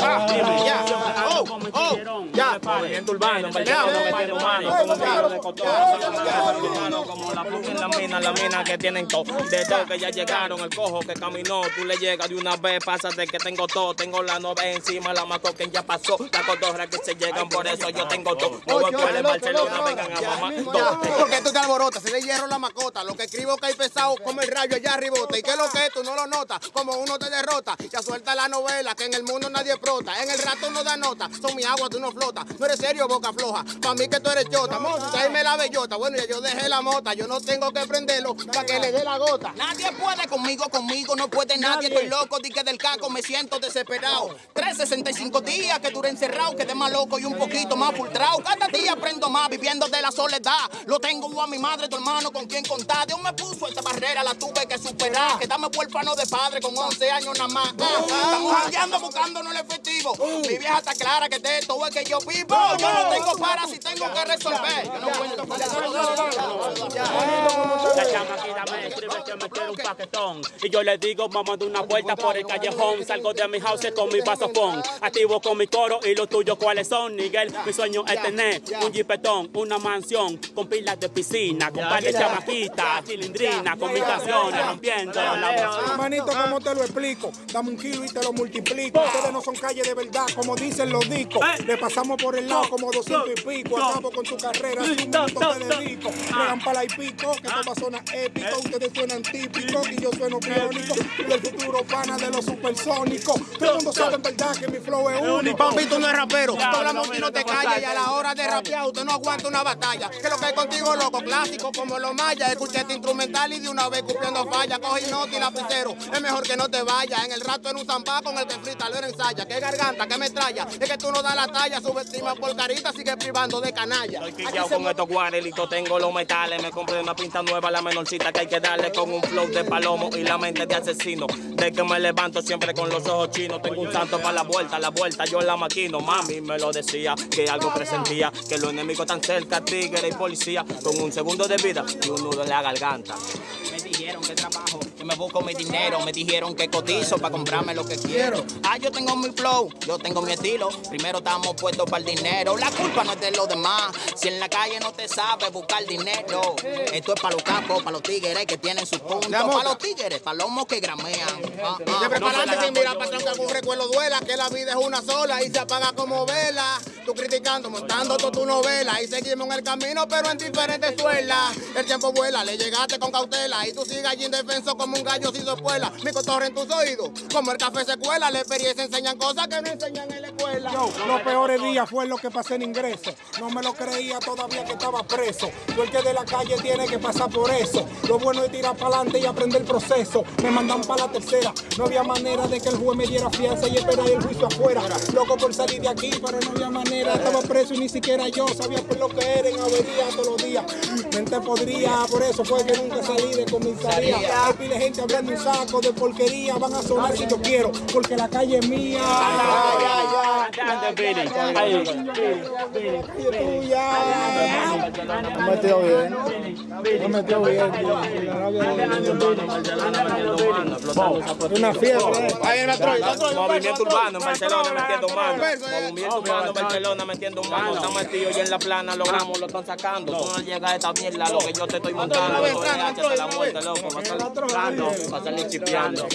Ah, ya. Oh, oh, ya. No le. Movimiento urbano, Ven, Barcelona, ven, metiendo ven, mano, ven, como la puta en la mina, la mina que tienen todo. De todo que ya llegaron, el cojo que caminó, tú le llegas de una vez, pásate que tengo todo. Tengo la nove encima, la maco que ya pasó. La cotorra que se llegan, por eso yo tengo todo. No voy Barcelona, vengan a porque tú te alborotas, si de hierro la macota, lo que escribo que hay pesado como el rayo allá arribota. ¿Y qué es lo que? Tú no lo notas, como uno te derrota. Ya suelta la novela, que en el mundo nadie prota. En el rato no da nota, son mi agua, tú no flotas. No eres serio, boca floja, pa' mí que tú eres chota. Monstruo, tráeme la bellota. Bueno, ya yo dejé la mota, yo no tengo que prenderlo para que le dé la gota. Nadie puede conmigo, conmigo no puede nadie. Estoy loco, di que del caco me siento desesperado. 365 días que duré encerrado, quedé más loco y un poquito más frustrado. Cada día aprendo más viviendo de la soledad. Lo tengo a mi madre, tu hermano con quien contar. Dios me puso esta barrera, la tuve que superar. Quedame huérfano de padre con 11 años nada más. Ah, Estamos jangueando el efectivo. Mi vieja está clara que de todo es que yo vivo. Yo no tengo para si tengo que resolver. Yo no cuento con La escribe que me quiere un paquetón. Y yo le digo, vamos de una vuelta por el callejón. Salgo de mi house con mi vasofón. Activo con mi coro y los tuyos cuáles son, Miguel. Mi sueño es tener un jipetón, una mansión con pilas de piscina, con par de chamaquitas, cilindrina, con mis canciones, rompiendo la voz. Hermanito, ¿cómo te lo explico? Dame un kilo y te lo multiplico. Ustedes no son calles de verdad, como dicen los discos. Le pasamos por el lado como 200 y pico. Acabo con tu carrera, un minuto te dedico. Llegan para y pico, que todo suena épico. Ustedes suenan típicos y yo sueno biónico. Y del futuro pana de los supersónicos. Todo el mundo sabe en verdad que mi flow es único. Papi, tú no eres rapero. Tú hablamos y no te callas. Y a la hora de rapear, usted no aguanta una batalla. Que lo que hay contigo, loco, clásico como los mayas. Escuché este instrumental y de una vez cupiendo falla. Coge nota y lapicero. Es mejor que no te vayas. En el rato en un zampá con el que frita lo ensaya. Que garganta, que metralla. Es que tú no das la talla. Subestima por carita, sigue privando de canalla. Estoy con estos guarelitos, tengo los metales. Me compré una pinta nueva, la menorcita que hay que darle con un flow de palomo y la mente de asesino. De que me levanto siempre con los ojos chinos. Tengo un santo para la vuelta, la vuelta yo la maquino. Mami me lo decía, que algo presentía. Que los enemigos tan cerca, tigre y policía. Con un segundo de vida y un nudo en la garganta. Me dijeron que trabajo, que me busco mi dinero. Me dijeron que cotizo para comprarme lo que quiero. Ah, yo tengo mi flow, yo tengo mi estilo. Primero estamos puestos para el dinero. La culpa no es de los demás. Si en la calle no te sabe buscar dinero. Esto es para los capos, para los tigres que tienen su punto. Para los tigres, para los mos que gramean. Ah, ah. De prepararte sin mirar para atrás que algún recuerdo duela, que la vida es una sola y se apaga como vela. Tú criticando, montando toda tu novela y seguimos en el camino, pero en diferentes suelas. El tiempo vuela, le llegaste con cautela y tú sigues allí indefenso como un gallo sin espuela. Mi cotorre en tus oídos, como el café se cuela, la experiencia enseñan cosas que no enseñan en la escuela. Yo, los peores días fue lo que pasé en ingreso. No me lo creía todavía que estaba preso. Tú el que de la calle tiene que pasar por eso. Lo bueno es tirar para adelante y aprender el proceso. Me mandan para la tercera. No había manera de que el juez me diera fianza y esperar el juicio afuera. Loco por salir de aquí, pero no había manera. Estaba preso y ni siquiera yo sabía por lo que era en avería todos los días. Mente podría, por eso fue que nunca salí de comisaría. Hay pile gente hablando un saco de porquería. Van a sonar si yo quiero, porque la calle es mía. Tuya. Me metió bien. Me metió bien. Una fiebre. Ahí en la troya. Movimiento urbano en Barcelona metiendo mano. Movimiento urbano en Barcelona metiendo mano. Estamos metidos y en la plana logramos, lo están sacando. Tú no llegas a esta mierda, lo que yo te estoy montando. Esto es la muerte, loco. Va a salir chipeando.